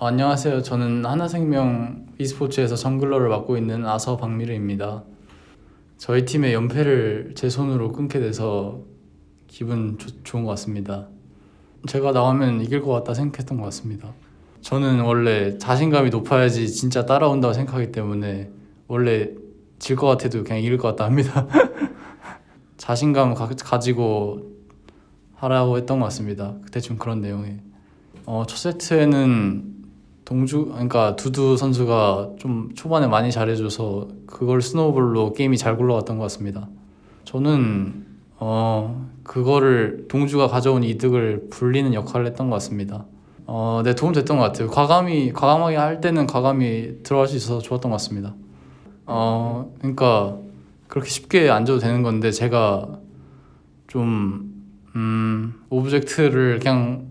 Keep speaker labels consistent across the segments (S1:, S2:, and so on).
S1: 안녕하세요. 저는 하나생명 e스포츠에서 정글러를 맡고 있는 아서 박미르입니다. 저희 팀의 연패를 제 손으로 끊게 돼서 기분 좋- 좋은 것 같습니다. 제가 나오면 이길 것 같다 생각했던 것 같습니다. 저는 원래 자신감이 높아야지 진짜 따라온다고 생각하기 때문에 원래 질 것 같아도 그냥 이길 것 같다 합니다. 자신감 가, 가지고 하라고 했던 것 같습니다. 대충 그런 내용에. 어, 첫 세트에는 동주 그러니까 두두 선수가 좀 초반에 많이 잘해줘서 그걸 스노우볼로 게임이 잘 굴러갔던 것 같습니다. 저는 어 그거를 동주가 가져온 이득을 불리는 역할을 했던 것 같습니다. 어, 네 도움 됐던 것 같아요. 과감히 과감하게 할 때는 과감히 들어갈 수 있어서 좋았던 것 같습니다. 어 그러니까 그렇게 쉽게 안 줘도 되는 건데 제가 좀 음, object를 그냥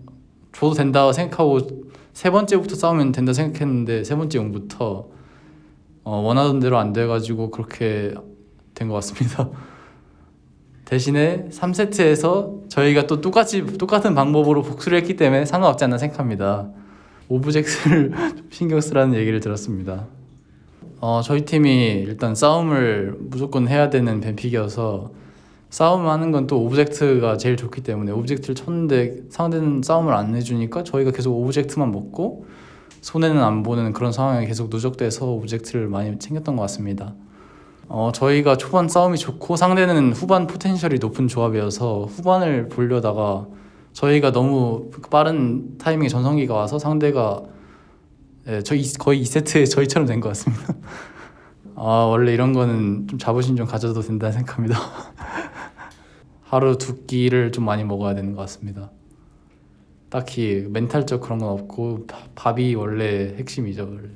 S1: 줘도 된다 생각하고 세 번째부터 싸우면 된다 생각했는데 세 번째 용부터 어, 원하던 대로 안 돼가지고 그렇게 된 것 같습니다. 대신에 3세트에서 저희가 또 똑같이 똑같은 방법으로 복수를 했기 때문에 상관없지 않나 생각합니다. object를 좀 신경 쓰라는 얘기를 들었습니다. 어, 저희 팀이 일단 싸움을 무조건 해야 되는 ban pick이어서 싸움하는 건 또 object가 제일 좋기 때문에 object를 쳤는데 상대는 싸움을 안 해주니까 저희가 계속 object만 먹고 손해는 안 보는 그런 상황이 계속 누적돼서 object를 많이 챙겼던 것 같습니다. 어, 저희가 초반 싸움이 좋고 상대는 후반 potential이 높은 조합이어서 후반을 보려다가 저희가 너무 빠른 타이밍에 전성기가 와서 상대가 예, 저희 거의 2세트에 저희처럼 된 것 같습니다. 아, 원래 이런 거는 좀 자부심 좀 가져도 된다 생각합니다. 하루 두 끼를 좀 많이 먹어야 되는 것 같습니다. 딱히 멘탈적 그런 건 없고 바- 밥이 원래 핵심이죠. 원래.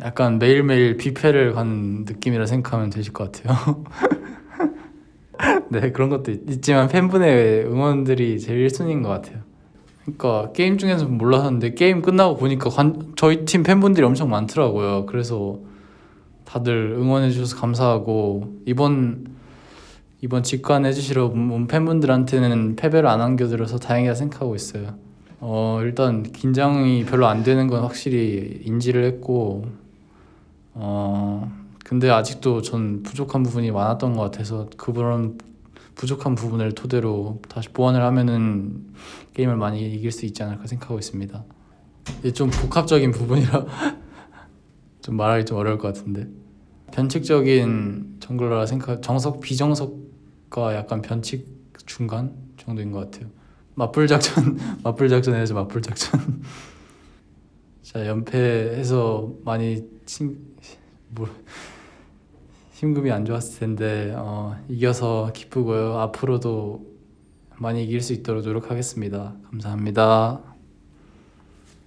S1: 약간 매일매일 뷔페를 가는 느낌이라 생각하면 되실 것 같아요. 네 그런 것도 있- 있지만 팬분의 응원들이 제일 1순위인 것 같아요. 그러니까 게임 중에서 몰랐는데 게임 끝나고 보니까 관- 저희 팀 팬분들이 엄청 많더라고요. 그래서 다들 응원해 주셔서 감사하고 이번 이번 직관 해 주시러 온 팬분들한테는 패배를 안 안겨드려서 다행이다 생각하고 있어요. 어 일단 긴장이 별로 안 되는 건 확실히 인지를 했고 어 근데 아직도 전 부족한 부분이 많았던 것 같아서 그런 부족한 부분을 토대로 다시 보완을 하면은 게임을 많이 이길 수 있지 않을까 생각하고 있습니다. 좀 복합적인 부분이라 좀 말하기 좀 어려울 것 같은데 변칙적인 정글러라 생각 정석 비정석 과 약간 변칙 중간 정도인 것 같아요. 맞불 작전 맞불 작전 해야죠 맞불 작전. 자 연패해서 많이 친, 뭐, 심금이 안 좋았을 텐데 어, 이겨서 기쁘고요. 앞으로도 많이 이길 수 있도록 노력하겠습니다. 감사합니다.